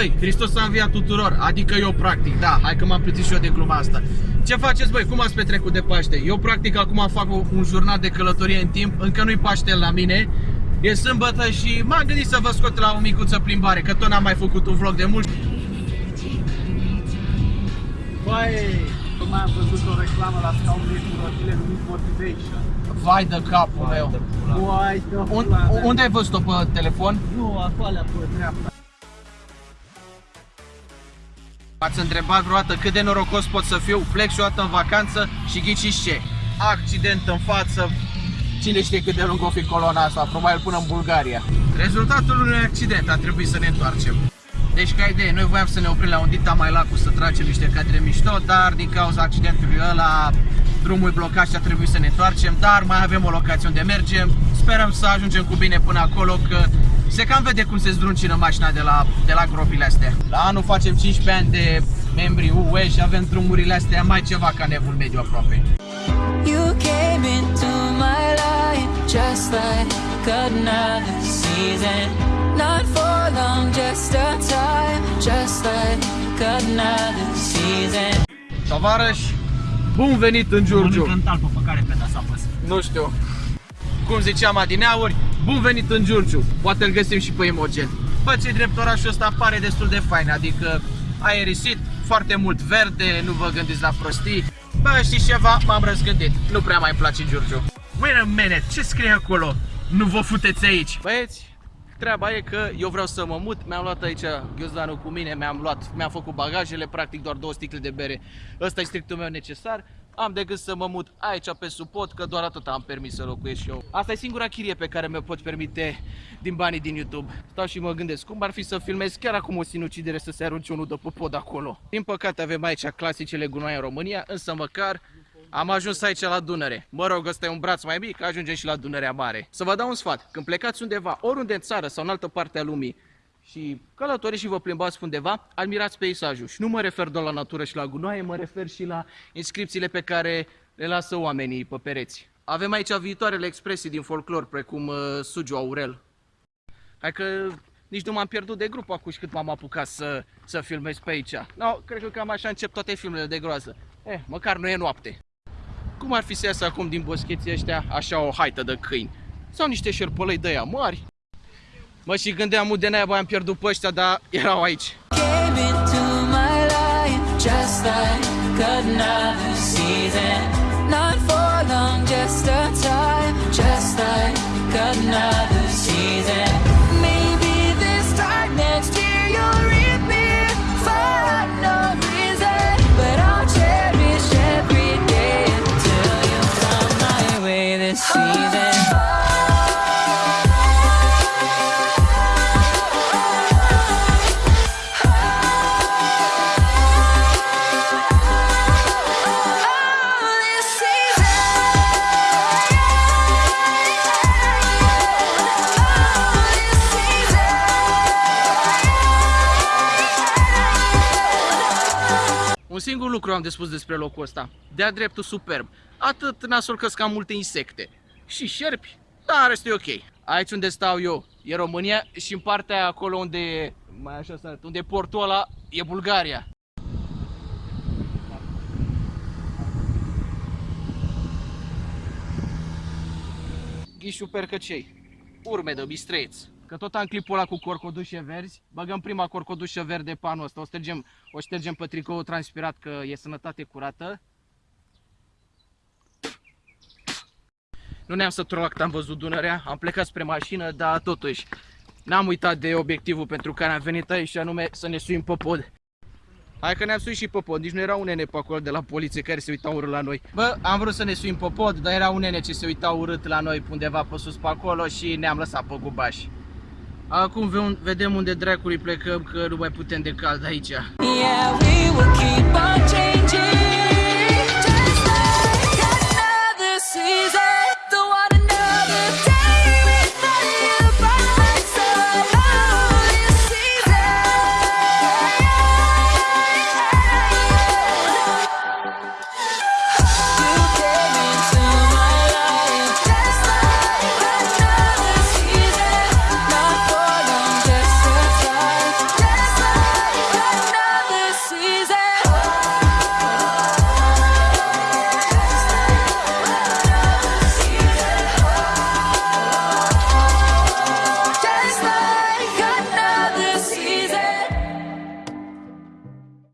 Băi, Hristos a înviat tuturor, adică eu practic, da, hai că m-am plătit și eu de gluma asta. Ce faceți băi, cum ați petrecut de Paște? Eu practic acum fac un jurnal de călătorie în timp, încă nu-i Paște la mine, E sâmbătă și m-am gândit să vă scot la o micuță plimbare, că tot n-am mai făcut un vlog de mult. Băi, cum am văzut o reclamă la scaunul cu rotile numit Motivation. Vai de capul meu. Vai de Un, pula unde ai văzut-o pe telefon? Nu, acolo pe dreapta. Ați întrebat vreodată cât de norocos pot să fiu? Plec și o dată în vacanță și ghiciți ce? Accident în față, cine știe cât de lung o fi colona asta, probabil până în Bulgaria. Rezultatul unui accident, a trebuit să ne întoarcem. Deci ca idee, noi voiam să ne oprim la un dita mai lacu să tragem niște cadre mișto, dar din cauza accidentului ăla drumul e blocat și a trebuit să ne întoarcem, dar mai avem o locație unde mergem. Sperăm să ajungem cu bine până acolo, că se cam vede cum se zdruncină mașina de la, de la gropile astea. La anul facem 15 ani de membri UE și avem drumurile astea mai ceva ca nevul mediu aproape. You came into my life just like another season. Not for long, just a time, just like another season. Tovarăși, bun venit în Giurgiu! în talpă pe care peda s-a pus. Nu știu. Cum ziceam adineauri, bun venit în Giurgiu. Poate îl găsim și pe Imogen. Bă, ce drept orașul ăsta pare destul de fain, adică aerisit, foarte mult verde, nu vă gândiți la prostii. Bă, știți ceva? M-am răzgândit. Nu prea mai îmi place Giurgiu. Wait a minute, ce scrie acolo? Nu vă futeți aici. Băieți, treaba e că eu vreau să mă mut. Mi-am luat aici ghiozdanul cu mine, mi-am luat, mi-am făcut bagajele, practic doar două sticle de bere. Ăsta e strictul meu necesar. Am de gând să mă mut aici pe suport, că doar atât am permis să locuiesc și eu. Asta e singura chirie pe care mi-o pot permite din banii din YouTube. Stau și mă gândesc cum ar fi să filmez chiar acum o sinucidere să se arunce unul de pe pod acolo. Din păcate avem aici clasicele gunoaie în România, însă măcar am ajuns aici la Dunăre. Mă rog, ăsta e un braț mai mic, ajungem și la Dunărea Mare. Să vă dau un sfat, când plecați undeva, oriunde în țară sau în altă parte a lumii, și călătoriți și vă plimbați pe undeva, admirați peisajul. Și nu mă refer doar la natură și la gunoaie, mă refer și la inscripțiile pe care le lasă oamenii pe pereți. Avem aici viitoarele expresii din folclor, precum uh, Sugiu Aurel. Hai că nici nu m-am pierdut de grup acum și cât m-am apucat să, să filmez pe aici. No, cred că cam așa încep toate filmele de groază. Eh, măcar nu e noapte. Cum ar fi să iasă acum din boscheții ăștia așa o haită de câini? Sau niște șerpălăi de aia mari? Mă, și gândeam de naiba am pierdut pe ăștia, dar erau aici. Came into my life just like another season. Not for long, just a time, singur lucru am de spus despre locul ăsta. De-a dreptul superb. Atât nasol că cam multe insecte. Și șerpi, dar restul e ok. Aici unde stau eu e România și în partea aia acolo unde e, mai așa să arăt, unde e portul ăla e Bulgaria. Ghișu percăcei. Urme de bistreți. Că tot am clipul ăla cu corcodușe verzi, băgăm prima corcodușă verde pe anul ăsta, o ștergem, o ștergem pe tricoul transpirat că e sănătate curată. Nu ne-am săturat că am văzut Dunărea, am plecat spre mașină, dar totuși n-am uitat de obiectivul pentru care am venit aici și anume să ne suim pe pod. Hai că ne-am suit și pe pod, nici nu era un nene pe acolo de la poliție care se uitau urât la noi. Bă, am vrut să ne suim pe pod, dar era un nene ce se uita urât la noi undeva pe sus pe acolo și ne-am lăsat pe gubaș. Acum ve- vedem unde dracului plecăm, că nu mai putem de cald aici. Yeah, we will keep on changing.